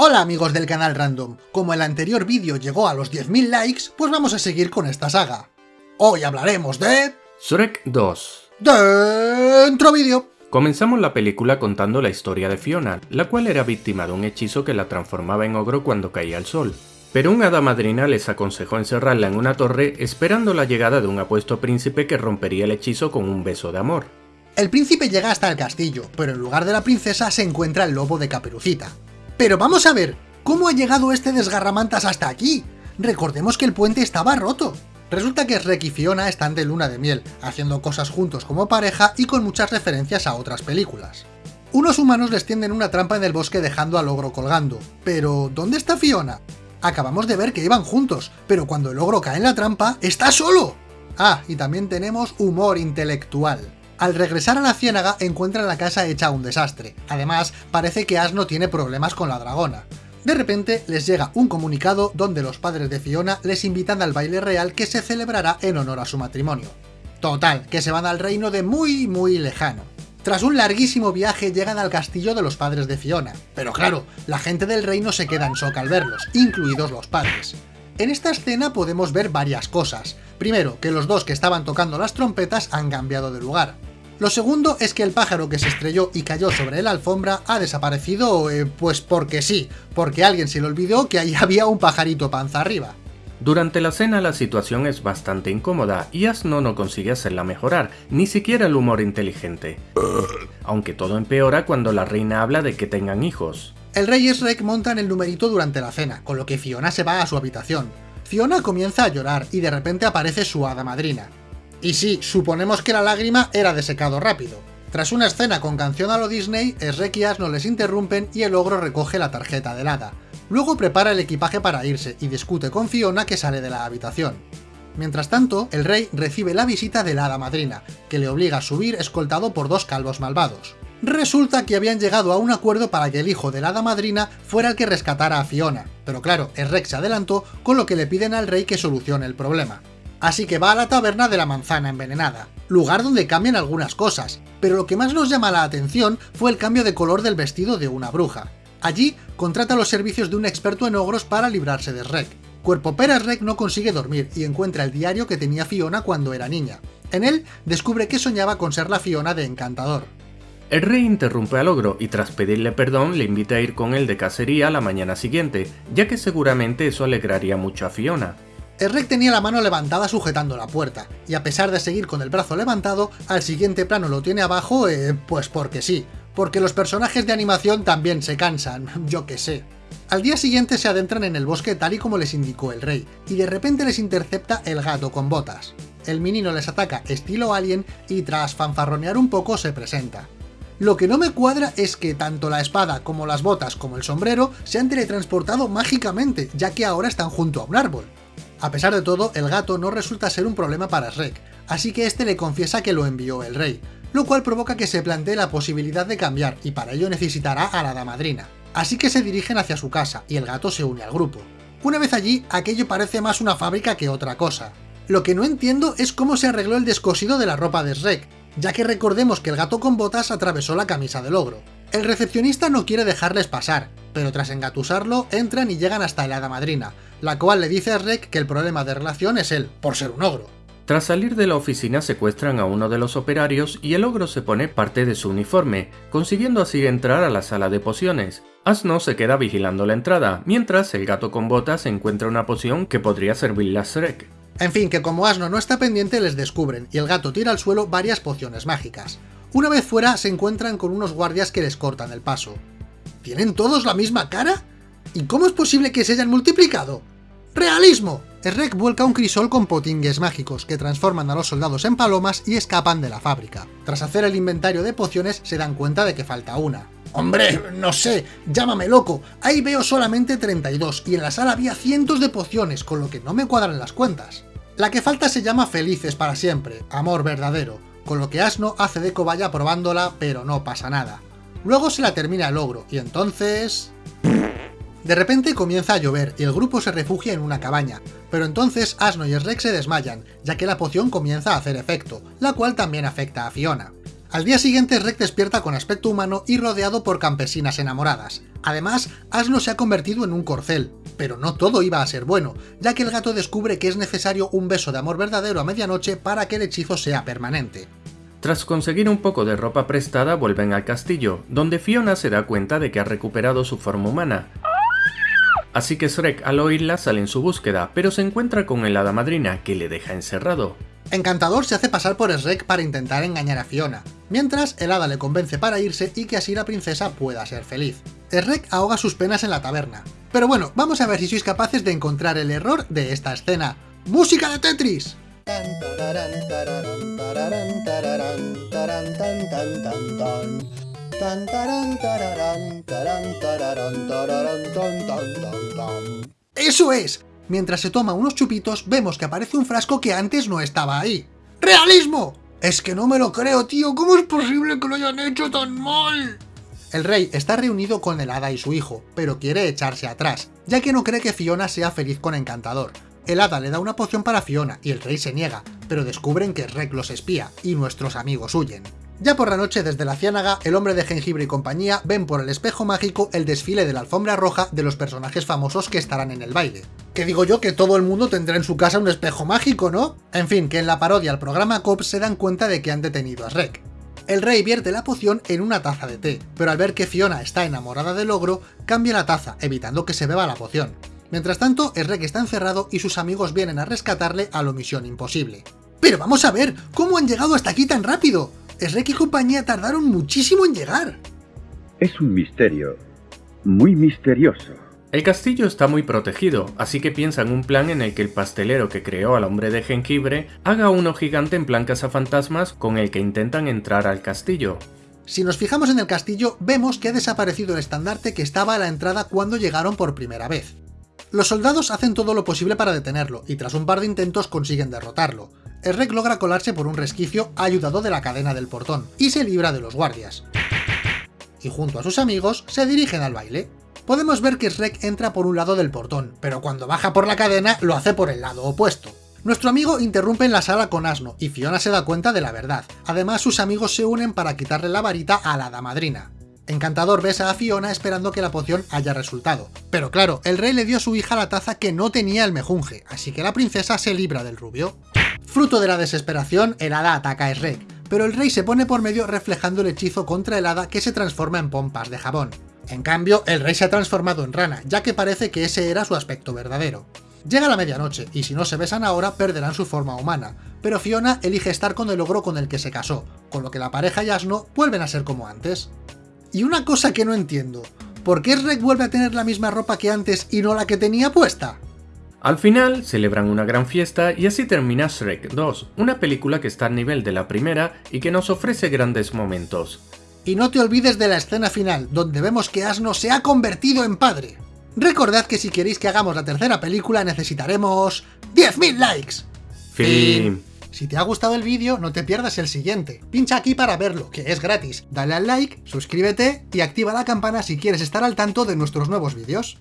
Hola amigos del canal Random, como el anterior vídeo llegó a los 10.000 likes, pues vamos a seguir con esta saga. Hoy hablaremos de... Shrek 2 Dentro vídeo. Comenzamos la película contando la historia de Fiona, la cual era víctima de un hechizo que la transformaba en ogro cuando caía el sol. Pero un hada madrina les aconsejó encerrarla en una torre esperando la llegada de un apuesto príncipe que rompería el hechizo con un beso de amor. El príncipe llega hasta el castillo, pero en lugar de la princesa se encuentra el lobo de Caperucita. Pero vamos a ver, ¿cómo ha llegado este desgarramantas hasta aquí? Recordemos que el puente estaba roto. Resulta que Shrek y Fiona están de luna de miel, haciendo cosas juntos como pareja y con muchas referencias a otras películas. Unos humanos les tienden una trampa en el bosque dejando al ogro colgando. Pero, ¿dónde está Fiona? Acabamos de ver que iban juntos, pero cuando el ogro cae en la trampa, ¡está solo! Ah, y también tenemos humor intelectual. Al regresar a la ciénaga encuentran la casa hecha un desastre. Además, parece que Asno tiene problemas con la dragona. De repente les llega un comunicado donde los padres de Fiona les invitan al baile real que se celebrará en honor a su matrimonio. Total, que se van al reino de muy muy lejano. Tras un larguísimo viaje llegan al castillo de los padres de Fiona, pero claro, la gente del reino se queda en shock al verlos, incluidos los padres. En esta escena podemos ver varias cosas. Primero, que los dos que estaban tocando las trompetas han cambiado de lugar. Lo segundo es que el pájaro que se estrelló y cayó sobre la alfombra ha desaparecido, eh, pues porque sí, porque alguien se le olvidó que ahí había un pajarito panza arriba. Durante la cena la situación es bastante incómoda y Asno no consigue hacerla mejorar, ni siquiera el humor inteligente. Aunque todo empeora cuando la reina habla de que tengan hijos. El rey y Shrek montan el numerito durante la cena, con lo que Fiona se va a su habitación. Fiona comienza a llorar y de repente aparece su hada madrina. Y sí, suponemos que la lágrima era de secado rápido. Tras una escena con canción a lo Disney, Shrek y Asno les interrumpen y el ogro recoge la tarjeta del hada. Luego prepara el equipaje para irse y discute con Fiona que sale de la habitación. Mientras tanto, el rey recibe la visita de la hada madrina, que le obliga a subir escoltado por dos calvos malvados. Resulta que habían llegado a un acuerdo para que el hijo de la hada madrina fuera el que rescatara a Fiona, pero claro, el rey se adelantó con lo que le piden al rey que solucione el problema así que va a la taberna de la manzana envenenada, lugar donde cambian algunas cosas, pero lo que más nos llama la atención fue el cambio de color del vestido de una bruja. Allí, contrata los servicios de un experto en ogros para librarse de Shrek. Cuerpo Pera Shrek no consigue dormir y encuentra el diario que tenía Fiona cuando era niña. En él, descubre que soñaba con ser la Fiona de Encantador. El rey interrumpe al ogro y tras pedirle perdón le invita a ir con él de cacería la mañana siguiente, ya que seguramente eso alegraría mucho a Fiona. El rey tenía la mano levantada sujetando la puerta, y a pesar de seguir con el brazo levantado, al siguiente plano lo tiene abajo, eh, pues porque sí, porque los personajes de animación también se cansan, yo que sé. Al día siguiente se adentran en el bosque tal y como les indicó el rey, y de repente les intercepta el gato con botas. El menino les ataca estilo alien y tras fanfarronear un poco se presenta. Lo que no me cuadra es que tanto la espada como las botas como el sombrero se han teletransportado mágicamente, ya que ahora están junto a un árbol. A pesar de todo, el gato no resulta ser un problema para Shrek, así que este le confiesa que lo envió el rey, lo cual provoca que se plantee la posibilidad de cambiar y para ello necesitará a la damadrina. Así que se dirigen hacia su casa y el gato se une al grupo. Una vez allí, aquello parece más una fábrica que otra cosa. Lo que no entiendo es cómo se arregló el descosido de la ropa de Shrek, ya que recordemos que el gato con botas atravesó la camisa del ogro. El recepcionista no quiere dejarles pasar, pero tras engatusarlo, entran y llegan hasta el hada madrina, la cual le dice a Shrek que el problema de relación es él, por ser un ogro. Tras salir de la oficina secuestran a uno de los operarios y el ogro se pone parte de su uniforme, consiguiendo así entrar a la sala de pociones. Asno se queda vigilando la entrada, mientras el gato con botas encuentra una poción que podría servirle a Shrek. En fin, que como Asno no está pendiente les descubren, y el gato tira al suelo varias pociones mágicas. Una vez fuera se encuentran con unos guardias que les cortan el paso. ¿Tienen todos la misma cara? ¿Y cómo es posible que se hayan multiplicado? ¡Realismo! Shrek vuelca un crisol con potingues mágicos que transforman a los soldados en palomas y escapan de la fábrica. Tras hacer el inventario de pociones se dan cuenta de que falta una. ¡Hombre, no sé! ¡Llámame loco! Ahí veo solamente 32 y en la sala había cientos de pociones, con lo que no me cuadran las cuentas. La que falta se llama Felices para siempre, amor verdadero, con lo que Asno hace de cobaya probándola, pero no pasa nada. Luego se la termina el ogro, y entonces... De repente comienza a llover y el grupo se refugia en una cabaña, pero entonces Asno y Shrek se desmayan, ya que la poción comienza a hacer efecto, la cual también afecta a Fiona. Al día siguiente Shrek despierta con aspecto humano y rodeado por campesinas enamoradas. Además, Asno se ha convertido en un corcel. Pero no todo iba a ser bueno, ya que el gato descubre que es necesario un beso de amor verdadero a medianoche para que el hechizo sea permanente. Tras conseguir un poco de ropa prestada vuelven al castillo, donde Fiona se da cuenta de que ha recuperado su forma humana. Así que Shrek al oírla sale en su búsqueda, pero se encuentra con el hada madrina, que le deja encerrado. Encantador se hace pasar por Shrek para intentar engañar a Fiona, mientras el hada le convence para irse y que así la princesa pueda ser feliz. Shrek ahoga sus penas en la taberna. Pero bueno, vamos a ver si sois capaces de encontrar el error de esta escena. ¡Música de Tetris! ¡Eso es! Mientras se toma unos chupitos, vemos que aparece un frasco que antes no estaba ahí. ¡Realismo! Es que no me lo creo, tío. ¿Cómo es posible que lo hayan hecho tan mal? El rey está reunido con el hada y su hijo, pero quiere echarse atrás, ya que no cree que Fiona sea feliz con Encantador. El hada le da una poción para Fiona y el rey se niega, pero descubren que Rek los espía y nuestros amigos huyen. Ya por la noche, desde la ciénaga, el hombre de jengibre y compañía ven por el espejo mágico el desfile de la alfombra roja de los personajes famosos que estarán en el baile. Que digo yo que todo el mundo tendrá en su casa un espejo mágico, ¿no? En fin, que en la parodia al programa COP se dan cuenta de que han detenido a Shrek. El rey vierte la poción en una taza de té, pero al ver que Fiona está enamorada del ogro, cambia la taza, evitando que se beba la poción. Mientras tanto, Shrek está encerrado y sus amigos vienen a rescatarle a lo misión imposible. ¡Pero vamos a ver! ¿Cómo han llegado hasta aquí tan rápido? Shrek y compañía tardaron muchísimo en llegar. Es un misterio. Muy misterioso. El castillo está muy protegido, así que piensan un plan en el que el pastelero que creó al hombre de jengibre haga uno gigante en plan cazafantasmas con el que intentan entrar al castillo. Si nos fijamos en el castillo, vemos que ha desaparecido el estandarte que estaba a la entrada cuando llegaron por primera vez. Los soldados hacen todo lo posible para detenerlo, y tras un par de intentos consiguen derrotarlo. Shrek logra colarse por un resquicio ayudado de la cadena del portón, y se libra de los guardias. Y junto a sus amigos, se dirigen al baile. Podemos ver que Shrek entra por un lado del portón, pero cuando baja por la cadena lo hace por el lado opuesto. Nuestro amigo interrumpe en la sala con asno, y Fiona se da cuenta de la verdad. Además, sus amigos se unen para quitarle la varita a la damadrina. Encantador besa a Fiona esperando que la poción haya resultado. Pero claro, el rey le dio a su hija la taza que no tenía el mejunje, así que la princesa se libra del rubio. Fruto de la desesperación, el hada ataca a Shrek, pero el rey se pone por medio reflejando el hechizo contra el hada que se transforma en pompas de jabón. En cambio, el rey se ha transformado en rana, ya que parece que ese era su aspecto verdadero. Llega la medianoche, y si no se besan ahora, perderán su forma humana, pero Fiona elige estar con el ogro con el que se casó, con lo que la pareja y Asno vuelven a ser como antes. Y una cosa que no entiendo, ¿por qué Shrek vuelve a tener la misma ropa que antes y no la que tenía puesta? Al final, celebran una gran fiesta y así termina Shrek 2, una película que está al nivel de la primera y que nos ofrece grandes momentos. Y no te olvides de la escena final, donde vemos que Asno se ha convertido en padre. Recordad que si queréis que hagamos la tercera película necesitaremos... ¡10.000 likes! Fin. Si te ha gustado el vídeo, no te pierdas el siguiente. Pincha aquí para verlo, que es gratis. Dale al like, suscríbete y activa la campana si quieres estar al tanto de nuestros nuevos vídeos.